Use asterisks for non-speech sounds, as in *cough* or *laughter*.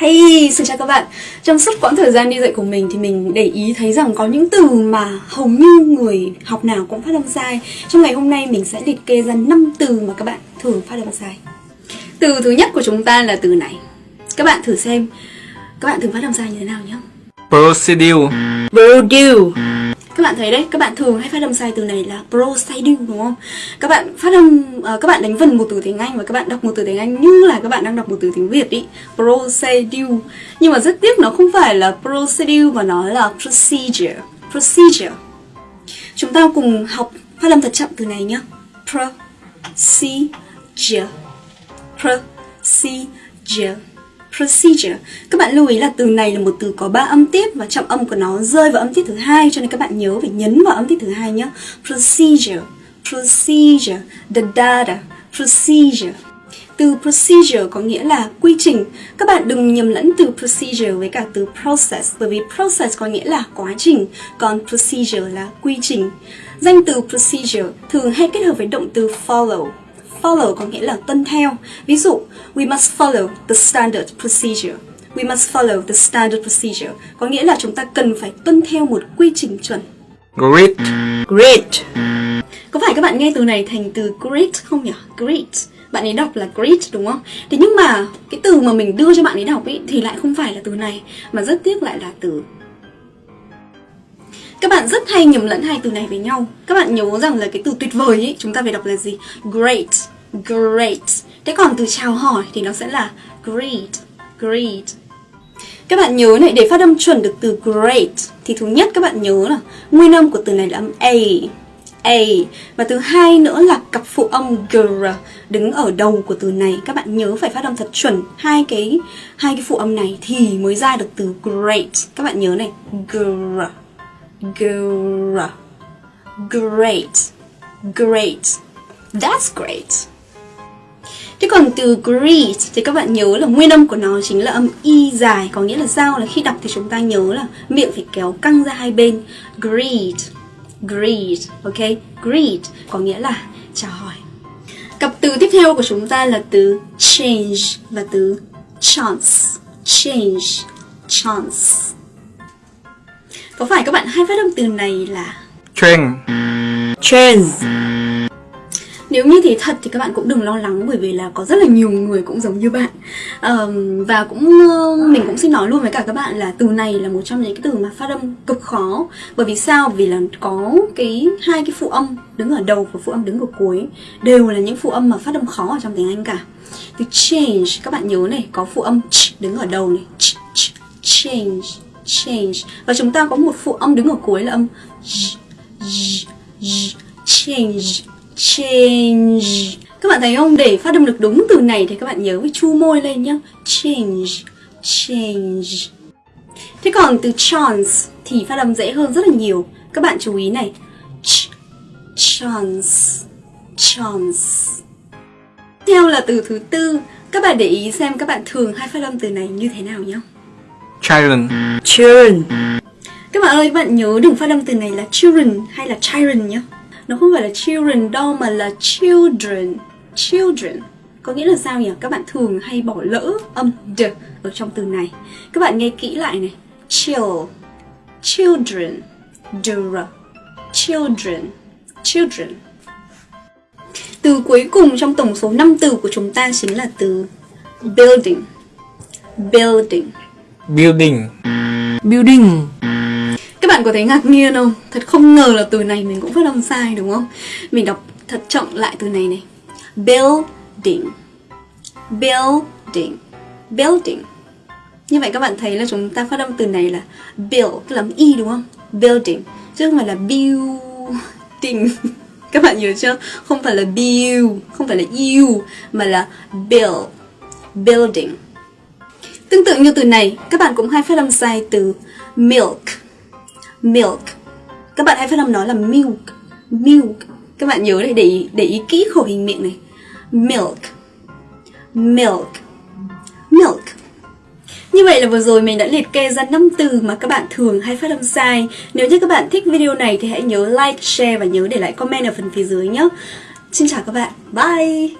Hey, xin chào các bạn. Trong suốt quãng thời gian đi dạy của mình thì mình để ý thấy rằng có những từ mà hầu như người học nào cũng phát âm sai. Trong ngày hôm nay mình sẽ liệt kê ra 5 từ mà các bạn thường phát âm sai. Từ thứ nhất của chúng ta là từ này. Các bạn thử xem. Các bạn thường phát âm sai như thế nào nhé Procedure. Produce các bạn thấy đấy, các bạn thường hay phát âm sai từ này là procedure đúng không? Các bạn phát âm uh, các bạn đánh vần một từ tiếng Anh và các bạn đọc một từ tiếng Anh như là các bạn đang đọc một từ tiếng Việt ý. Procedure. Nhưng mà rất tiếc nó không phải là procedure mà nó là procedure. Procedure. Chúng ta cùng học phát âm thật chậm từ này nhé. Procedure. Procedure procedure. Các bạn lưu ý là từ này là một từ có ba âm tiết và trọng âm của nó rơi vào âm tiết thứ hai cho nên các bạn nhớ phải nhấn vào âm tiết thứ hai nhé. Procedure, procedure, the data, procedure. Từ procedure có nghĩa là quy trình. Các bạn đừng nhầm lẫn từ procedure với cả từ process bởi vì process có nghĩa là quá trình, còn procedure là quy trình. Danh từ procedure thường hay kết hợp với động từ follow Follow có nghĩa là tuân theo. Ví dụ, we must follow the standard procedure. We must follow the standard procedure. Có nghĩa là chúng ta cần phải tuân theo một quy trình chuẩn. Great Great Có phải các bạn nghe từ này thành từ great không nhỉ? Great Bạn ấy đọc là great đúng không? Thế nhưng mà cái từ mà mình đưa cho bạn ấy đọc ấy thì lại không phải là từ này Mà rất tiếc lại là từ các bạn rất hay nhầm lẫn hai từ này với nhau. Các bạn nhớ rằng là cái từ tuyệt vời ấy Chúng ta phải đọc là gì? Great Great. Thế còn từ chào hỏi thì nó sẽ là Great Great. Các bạn nhớ này, để phát âm chuẩn được từ great Thì thứ nhất các bạn nhớ là Nguyên âm của từ này là âm A A. Và thứ hai nữa là cặp phụ âm gr đứng ở đầu của từ này. Các bạn nhớ phải phát âm thật chuẩn. Hai cái hai cái phụ âm này thì mới ra được từ great. Các bạn nhớ này gr Gr Great Great. That's great. Thế còn từ great thì các bạn nhớ là nguyên âm của nó chính là âm y dài, Có nghĩa là sao là khi đọc thì chúng ta nhớ là miệng phải kéo căng ra hai bên. Greet Greet Ok? Greet có nghĩa là chào hỏi. Cặp từ tiếp theo của chúng ta là từ change và từ chance, Change, Chance có phải các bạn hay phát âm từ này là Trend Trend nếu như thế thật thì các bạn cũng đừng lo lắng bởi vì là có rất là nhiều người cũng giống như bạn. Um, và cũng mình cũng xin nói luôn với cả các bạn là từ này là một trong những cái từ mà phát âm cực khó. Bởi vì sao? Vì là có cái hai cái phụ âm đứng ở đầu và phụ âm đứng ở cuối đều là những phụ âm mà phát âm khó ở trong tiếng Anh cả. Từ change các bạn nhớ này có phụ âm ch đứng ở đầu này. Ch, ch, change change. Và chúng ta có một phụ âm đứng ở cuối là âm change change. Các bạn thấy không? Để phát âm được đúng từ này thì các bạn nhớ phải chu môi lên nhá. Change change. Thế còn từ chance thì phát âm dễ hơn rất là nhiều. Các bạn chú ý này. Ch, chance chance. Theo là từ thứ tư, các bạn để ý xem các bạn thường hay phát âm từ này như thế nào nhé Children Children Các bạn ơi, các bạn nhớ đừng phát âm từ này là children hay là children nhé. Nó không phải là children đâu mà là children. Children. Có nghĩa là sao nhỉ? Các bạn thường hay bỏ lỡ âm d ở trong từ này. Các bạn nghe kỹ lại này. Chill. Children. Dr Children. Children. Từ cuối cùng trong tổng số 5 từ của chúng ta chính là từ building. Building. Building. Building. Các bạn có thấy ngạc nhiên không? Thật không ngờ là từ này mình cũng phát âm sai đúng không? Mình đọc thật chậm lại từ này này. Building. Building. Building. Như vậy các bạn thấy là chúng ta phát âm từ này là Build, tức là y đúng không? Building. Chứ không phải là building. *laughs* Các bạn nhớ chưa? Không phải là build, không phải là you Mà là build. Building. Tương tự như từ này, các bạn cũng hay phát âm sai từ milk. Milk. Các bạn hay phát âm nó là milk. Milk. Các bạn nhớ để để ý, để ý kỹ khẩu hình miệng này. Milk. Milk. Milk. Như vậy là vừa rồi mình đã liệt kê ra 5 từ mà các bạn thường hay phát âm sai. Nếu như các bạn thích video này thì hãy nhớ like, share và nhớ để lại comment ở phần phía dưới nhé. Xin chào các bạn. Bye!